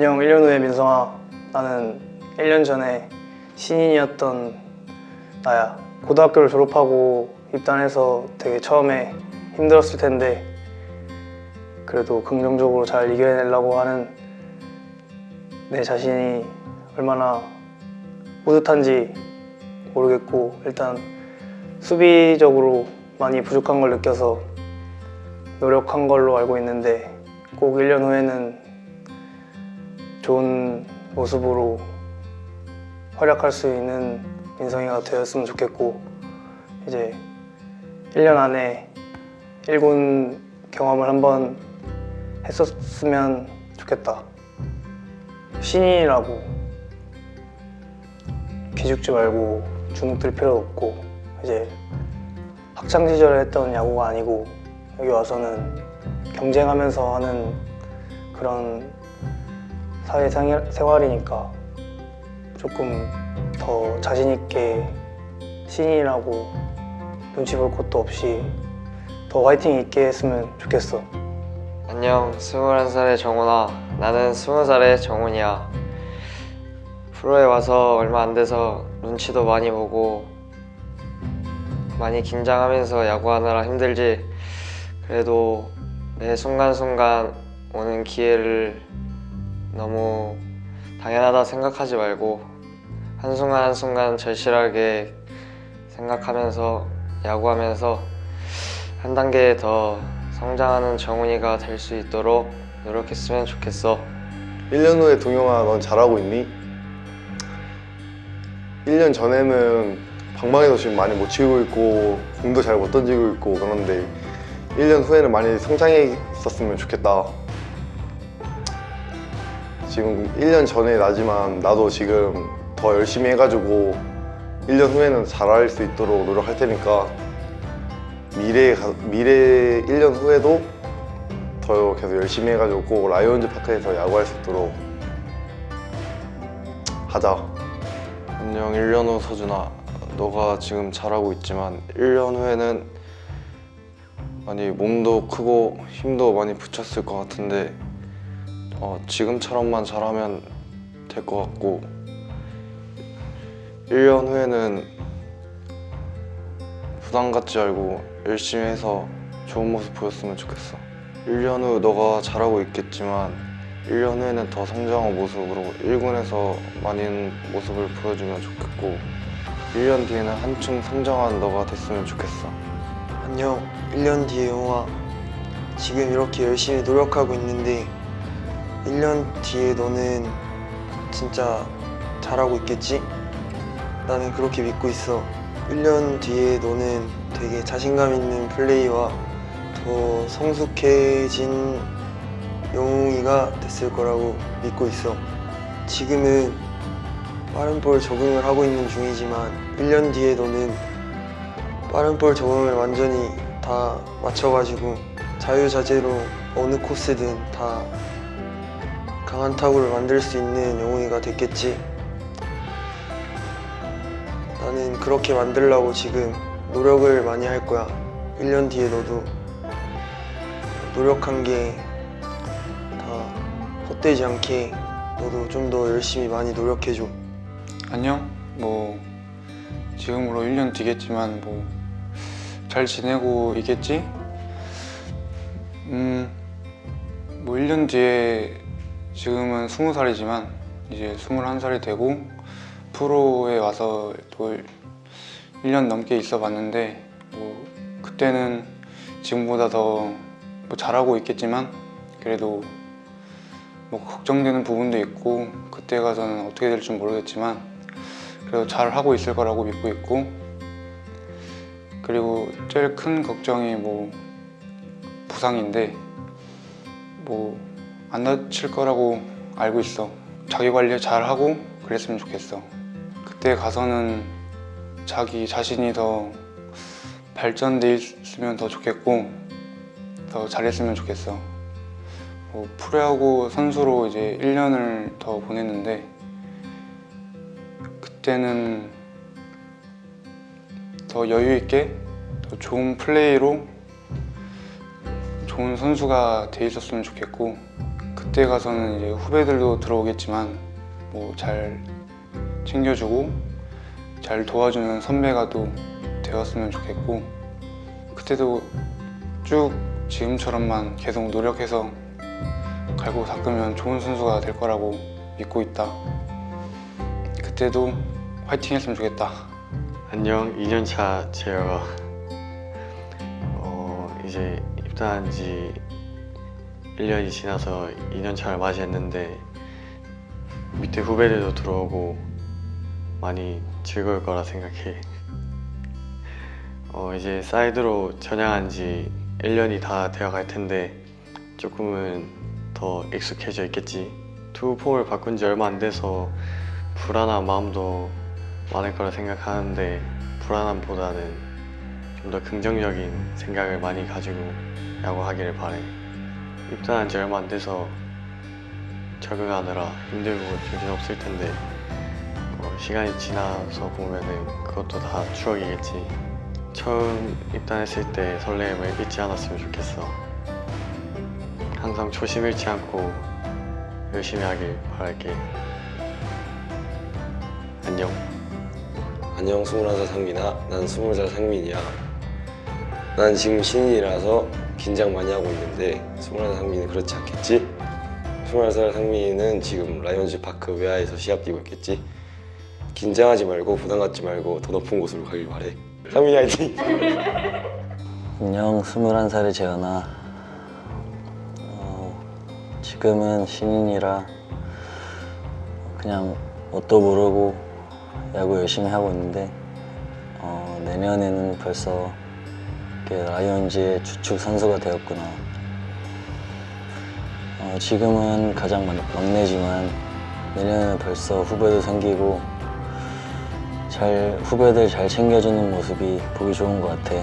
안녕 1년 후의 민성아 나는 1년 전에 신인이었던 나야. 고등학교를 졸업하고 입단해서 되게 처음에 힘들었을 텐데 그래도 긍정적으로 잘 이겨내려고 하는 내 자신이 얼마나 뿌듯한지 모르겠고 일단 수비적으로 많이 부족한 걸 느껴서 노력한 걸로 알고 있는데 꼭 1년 후에는 좋은 모습으로 활약할 수 있는 민성이가 되었으면 좋겠고 이제 1년 안에 1군 경험을 한번 했었으면 좋겠다. 신인이라고 기죽지 말고 주눅 들 필요 없고 이제 학창 시절에 했던 야구가 아니고 여기 와서는 경쟁하면서 하는 그런 사회 생활- 생활이니까 조금 더 자신 있게 신인이라고 눈치 볼 것도 없이 더 화이팅 있게 했으면 좋겠어. 안녕 21살의 정훈아. 나는 20살의 정훈이야. 프로에 와서 얼마 안 돼서 눈치도 많이 보고 많이 긴장하면서 야구하느라 힘들지. 그래도 매 순간순간 오는 기회를 너무 당연하다 생각하지 말고 한순간 한순간 절실하게 생각하면서 야구하면서 한 단계 더 성장하는 정훈이가 될 수 있도록 노력했으면 좋겠어. 1년 후에 동영아 넌 잘하고 있니? 1년 전에는 방망이도 지금 많이 못 치고 있고 공도 잘 못 던지고 있고 그런데 1년 후에는 많이 성장해 있었으면 좋겠다 지금 1년 전에 나지만 나도 지금 더 열심히 해가지고 1년 후에는 잘할 수 있도록 노력할 테니까 미래에 가- 미래 1년 후에도 더 계속 열심히 해가지고 꼭 라이온즈 파크에서 야구할 수 있도록 하자. 안녕 1년 후 서준아 너가 지금 잘하고 있지만 1년 후에는 많이 몸도 크고 힘도 많이 붙였을 것 같은데 어, 지금처럼만 잘하면 될 것 같고 1년 후에는 부담 갖지 말고 열심히 해서 좋은 모습 보였으면 좋겠어. 1년 후 너가 잘하고 있겠지만 1년 후에는 더 성장한 모습으로 1군에서 많은 모습을 보여주면 좋겠고 1년 뒤에는 한층 성장한 너가 됐으면 좋겠어. 안녕. 1년 뒤에 영화. 지금 이렇게 열심히 노력하고 있는데 1년 뒤에 너는 진짜 잘하고 있겠지? 나는 그렇게 믿고 있어 1년 뒤에 너는 되게 자신감 있는 플레이와 더 성숙해진 영웅이가 됐을 거라고 믿고 있어 지금은 빠른 볼 적응을 하고 있는 중이지만 1년 뒤에 너는 빠른 볼 적응을 완전히 다 맞춰가지고 자유자재로 어느 코스든 다 강한 타구를 만들 수 있는 영웅이가 됐겠지 나는 그렇게 만들려고 지금 노력을 많이 할 거야 1년 뒤에 너도 노력한 게 다 헛되지 않게 너도 좀 더 열심히 많이 노력해줘 안녕. 뭐 지금으로 1년 뒤겠지만 뭐 잘 지내고 있겠지? 음, 뭐 1년 뒤에 지금은 20살이지만 이제 21살이 되고 프로에 와서 또 1년 넘게 있어 봤는데 뭐 그때는 지금보다 더 뭐 잘하고 있겠지만 그래도 뭐 걱정되는 부분도 있고 그때 가서는 어떻게 될지 모르겠지만 그래도 잘 하고 있을 거라고 믿고 있고 그리고 제일 큰 걱정이 뭐 부상인데 뭐 안 다칠 거라고 알고 있어. 자기 관리 잘 하고 그랬으면 좋겠어. 그때 가서는 자기 자신이 더 발전돼 있으면 더 좋겠고 더 잘했으면 좋겠어. 뭐 프로야구 선수로 이제 1년을 더 보냈는데 그때는 더 여유 있게 더 좋은 플레이로 좋은 선수가 돼 있었으면 좋겠고 그때 가서는 이제 후배들도 들어오겠지만 뭐 잘 챙겨주고 잘 도와주는 선배가 또 되었으면 좋겠고 그때도 쭉 지금처럼만 계속 노력해서 갈고 닦으면 좋은 선수가 될 거라고 믿고 있다. 그때도 화이팅 했으면 좋겠다. 안녕 2년차 재혁아 어 이제 입단한 지 1년이 지나서 2년차를 맞이했는데 밑에 후배들도 들어오고 많이 즐거울 거라 생각해 어 이제 사이드로 전향한 지 1년이 다 되어 갈 텐데 조금은 더 익숙해져 있겠지 투구 폼을 바꾼 지 얼마 안 돼서 불안한 마음도 많을 거라 생각하는데 불안함보다는 좀 더 긍정적인 생각을 많이 가지고 야구하기를 바래. 입단한 지 얼마 안 돼서 적응하느라 힘들고 정신 없을 텐데 어, 시간이 지나서 보면은 그것도 다 추억이겠지. 처음 입단했을 때 설렘을 잊지 않았으면 좋겠어. 항상 초심 잃지 않고 열심히 하길 바랄게. 안녕. 안녕 21살 상민아 난 20살 상민이야 난 지금 신인이라서 긴장 많이 하고 있는데 21살 상민은 그렇지 않겠지? 21살 상민은 지금 라이온즈 파크 외야에서 시합 뛰고 있겠지? 긴장하지 말고 부담 갖지 말고 더 높은 곳으로 가길 바래 상민이 화이팅! 안녕, 21살의 재현아. 어, 지금은 신인이라 그냥 뭣도 모르고 야구 열심히 하고 있는데 어, 내년에는 벌써 이렇게 라이온즈의 주축 선수가 되었구나. 어, 지금은 가장 막- 막내지만 내년에는 벌써 후배도 생기고 잘 후배들 잘 챙겨주는 모습이 보기 좋은 것 같아.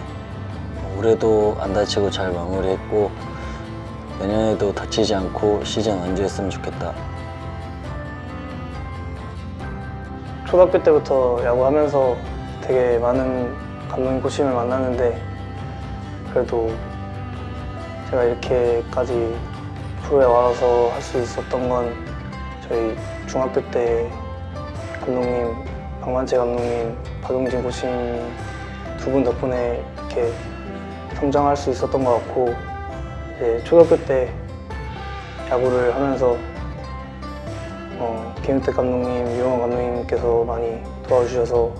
올해도 안 다치고 잘 마무리했고 내년에도 다치지 않고 시즌 완주했으면 좋겠다. 초등학교 때부터 야구하면서 되게 많은 감독님 코치님을 만났는데 그래도 제가 이렇게까지 프로에 와서 할 수 있었던 건 저희 중학교 때 감독님 박만채 감독님 박용진 코치님 두분 덕분에 이렇게 성장할 수 있었던 것 같고 이제 초등학교 때 야구를 하면서 어, 김은택 감독님, 유영원 감독님께서 많이 도와주셔서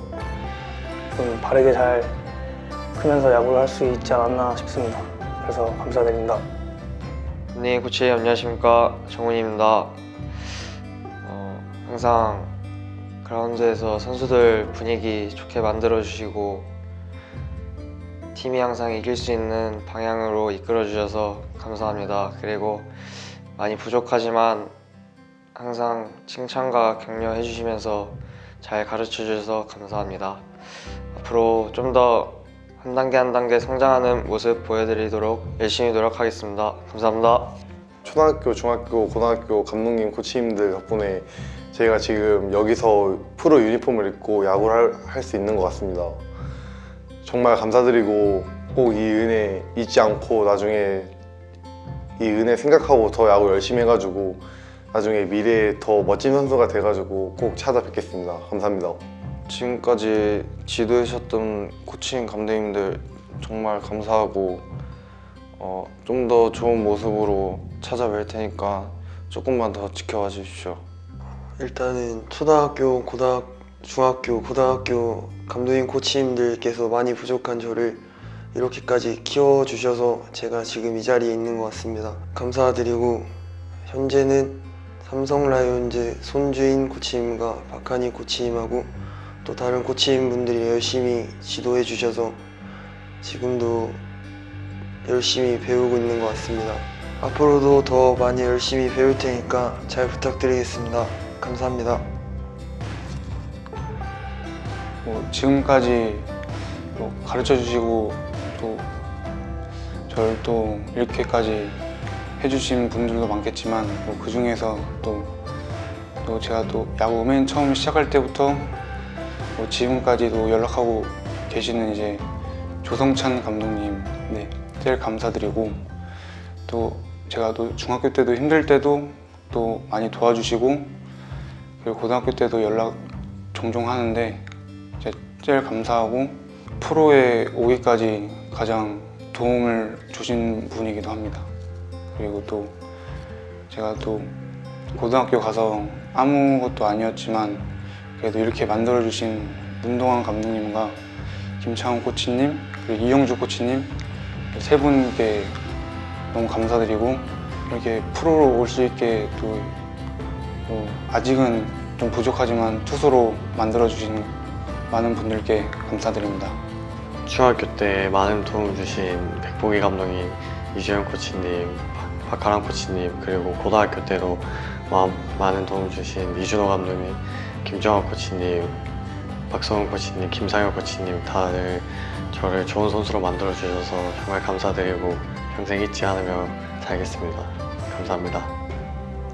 좀 바르게 잘 크면서 야구를 할 수 있지 않았나 싶습니다. 그래서 감사드립니다. 네, 코치 안녕하십니까 정훈입니다. 어, 항상 그라운드에서 선수들 분위기 좋게 만들어 주시고 팀이 항상 이길 수 있는 방향으로 이끌어 주셔서 감사합니다. 그리고 많이 부족하지만 항상 칭찬과 격려해 주시면서 잘 가르쳐 주셔서 감사합니다. 앞으로 좀더 한 단계 한 단계 성장하는 모습 보여드리도록 열심히 노력하겠습니다. 감사합니다. 초등학교, 중학교, 고등학교 감독님, 코치님들 덕분에 저희가 지금 여기서 프로 유니폼을 입고 야구를 할 수 있는 것 같습니다. 정말 감사드리고 꼭 이 은혜 잊지 않고 나중에 이 은혜 생각하고 더 야구 열심히 해가지고 나중에 미래에 더 멋진 선수가 돼가지고 꼭 찾아뵙겠습니다. 감사합니다. 지금까지 지도해주셨던 코칭 감독님들 정말 감사하고 어, 좀 더 좋은 모습으로 찾아뵐 테니까 조금만 더 지켜봐 주십시오. 일단은 초등학교, 고등학, 중학교, 고등학교 감독님, 코치님들께서 많이 부족한 저를 이렇게까지 키워주셔서 제가 지금 이 자리에 있는 것 같습니다. 감사드리고 현재는 삼성 라이온즈 손주인 코치님과 박한희 코치님하고 또 다른 코치님분들이 열심히 지도해 주셔서 지금도 열심히 배우고 있는 것 같습니다. 앞으로도 더 많이 열심히 배울 테니까 잘 부탁드리겠습니다. 감사합니다. 뭐 지금까지 뭐 가르쳐 주시고 또 저를 또 이렇게까지 해주신 분들도 많겠지만 뭐 그 중에서 또, 또 제가 또 야구 맨 처음 시작할 때부터 뭐 지금까지도 연락하고 계시는 이제 조성찬 감독님 네 제일 감사드리고 또 제가 또 중학교 때도 힘들 때도 또 많이 도와주시고 그리고 고등학교 때도 연락 종종 하는데 제일 감사하고 프로에 오기까지 가장 도움을 주신 분이기도 합니다. 그리고 또 제가 또 고등학교 가서 아무것도 아니었지만 그래도 이렇게 만들어주신 문동환 감독님과 김창훈 코치님 그리고 이영주 코치님 세 분께 너무 감사드리고 이렇게 프로로 올 수 있게 또, 또 아직은 좀 부족하지만 투수로 만들어주신 많은 분들께 감사드립니다. 중학교 때 많은 도움 주신 백보기 감독님, 이주영 코치님, 박- 박하람 코치님 그리고 고등학교 마- 많은 도움 주신 이준호 감독님, 김정환 코치님, 박성훈 코치님, 김상혁 코치님 다들 저를 좋은 선수로 만들어 주셔서 정말 감사드리고 평생 잊지 않으며 살겠습니다. 감사합니다.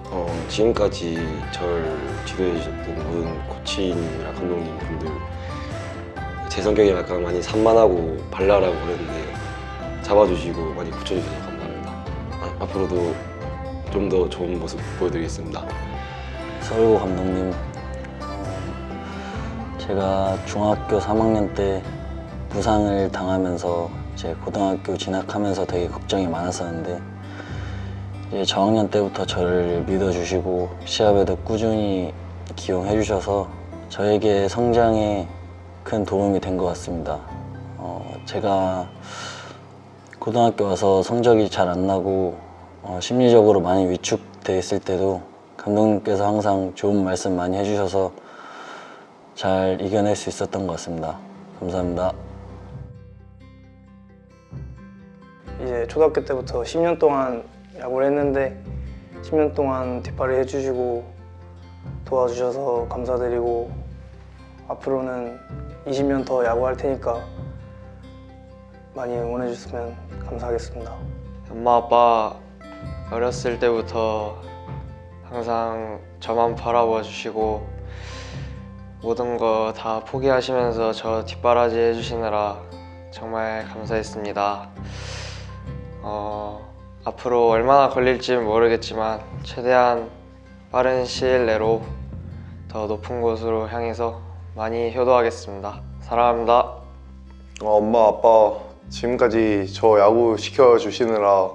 어, 지금까지 절 지도해 주셨던 모든 코치님이랑 감독님 분들 제 성격이 약간 많이 산만하고 발랄하고 그랬는데 잡아주시고 많이 붙여주셔서 감사합니다. 아, 앞으로도 좀 더 좋은 모습 보여드리겠습니다. 서울고 감독님, 어, 제가 중학교 3학년 때 부상을 당하면서 이제 고등학교 진학하면서 되게 걱정이 많았었는데 이제 저학년 때부터 저를 믿어주시고 시합에도 꾸준히 기용해 주셔서 저에게 성장에 큰 도움이 된 것 같습니다. 어, 제가 고등학교 와서 성적이 잘 안 나고 어, 심리적으로 많이 위축돼 있을 때도 감독님께서 항상 좋은 말씀 많이 해주셔서 잘 이겨낼 수 있었던 것 같습니다. 감사합니다. 이제 초등학교 때부터 10년 동안 야구를 했는데 10년 동안 뒷발을 해주시고 도와주셔서 감사드리고 앞으로는 20년 더 야구할 테니까 많이 응원해 주셨으면 감사하겠습니다. 엄마 아빠 어렸을 때부터 항상 저만 바라봐 주시고 모든 거 다 포기하시면서 저 뒷바라지 해주시느라 정말 감사했습니다. 어, 앞으로 얼마나 걸릴지는 모르겠지만 최대한 빠른 시일 내로 더 높은 곳으로 향해서 많이 효도하겠습니다. 사랑합니다. 어, 엄마 아빠 지금까지 저 야구 시켜주시느라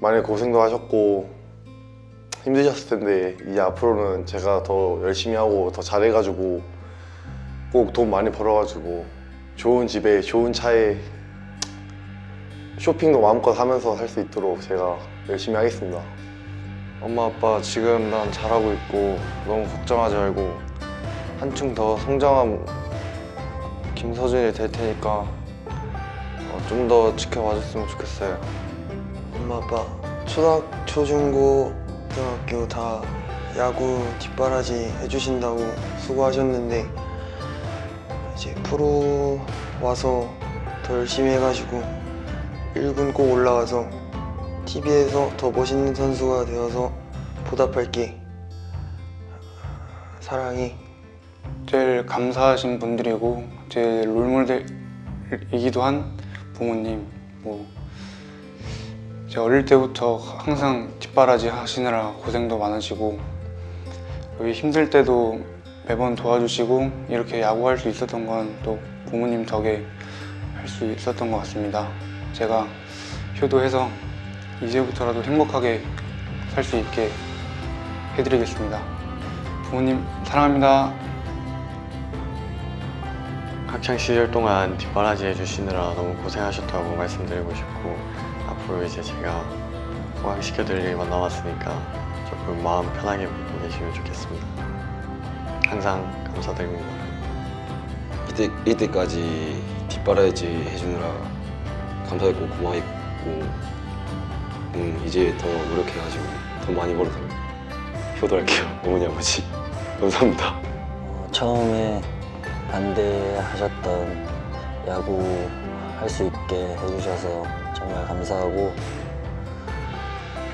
많이 고생도 하셨고 힘드셨을 텐데 이제 앞으로는 제가 더 열심히 하고 더 잘해가지고 꼭 돈 많이 벌어가지고 좋은 집에 좋은 차에 쇼핑도 마음껏 하면서 살 수 있도록 제가 열심히 하겠습니다. 엄마 아빠 지금 난 잘하고 있고 너무 걱정하지 말고 한층 더 성장한 김서준이 될 테니까 어, 좀더 지켜봐 줬으면 좋겠어요. 엄마 아빠 초등 초중고 고등학교 다 야구 뒷바라지 해주신다고 수고하셨는데 이제 프로 와서 더 열심히 해가지고 1군 꼭 올라와서 TV에서 더 멋있는 선수가 되어서 보답할게. 사랑해. 제일 감사하신 분들이고 제 롤모델이기도 한 부모님 뭐 제가 어릴 때부터 항상 뒷바라지 하시느라 고생도 많으시고 여기 힘들 때도 매번 도와주시고 이렇게 야구할 수 있었던 건 또 부모님 덕에 할 수 있었던 것 같습니다. 제가 효도해서 이제부터라도 행복하게 살 수 있게 해드리겠습니다. 부모님 사랑합니다. 학창 시절 동안 뒷바라지 해주시느라 너무 고생하셨다고 말씀드리고 싶고 앞으로 이제 제가 호강시켜드릴 일만 남았으니까 조금 마음 편하게 먹고 계시면 좋겠습니다. 항상 감사드립니다. 이때, 이때까지 뒷바라지 해주느라 감사했고 고마웠고 음, 이제 더 노력해가지고 돈 많이 벌어서 효도할게요 어머니 아버지 감사합니다 어, 처음에 반대하셨던 야구 할 수 있게 해주셔서 정말 감사하고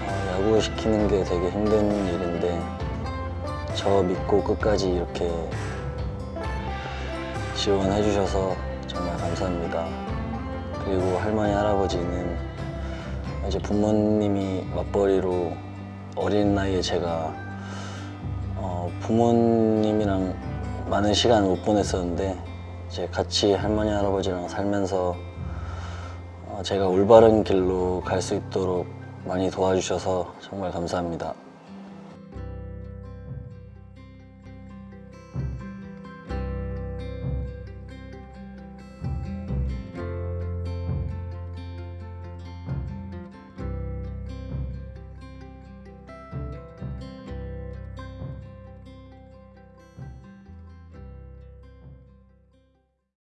어, 야구 시키는 게 되게 힘든 일인데 저 믿고 끝까지 이렇게 지원해 주셔서 정말 감사합니다. 그리고 할머니 할아버지는 이제 부모님이 맞벌이로 어린 나이에 제가 어, 부모님이랑 많은 시간을 못 보냈었는데 이제 같이 할머니 할아버지랑 살면서 어, 제가 올바른 길로 갈 수 있도록 많이 도와주셔서 정말 감사합니다.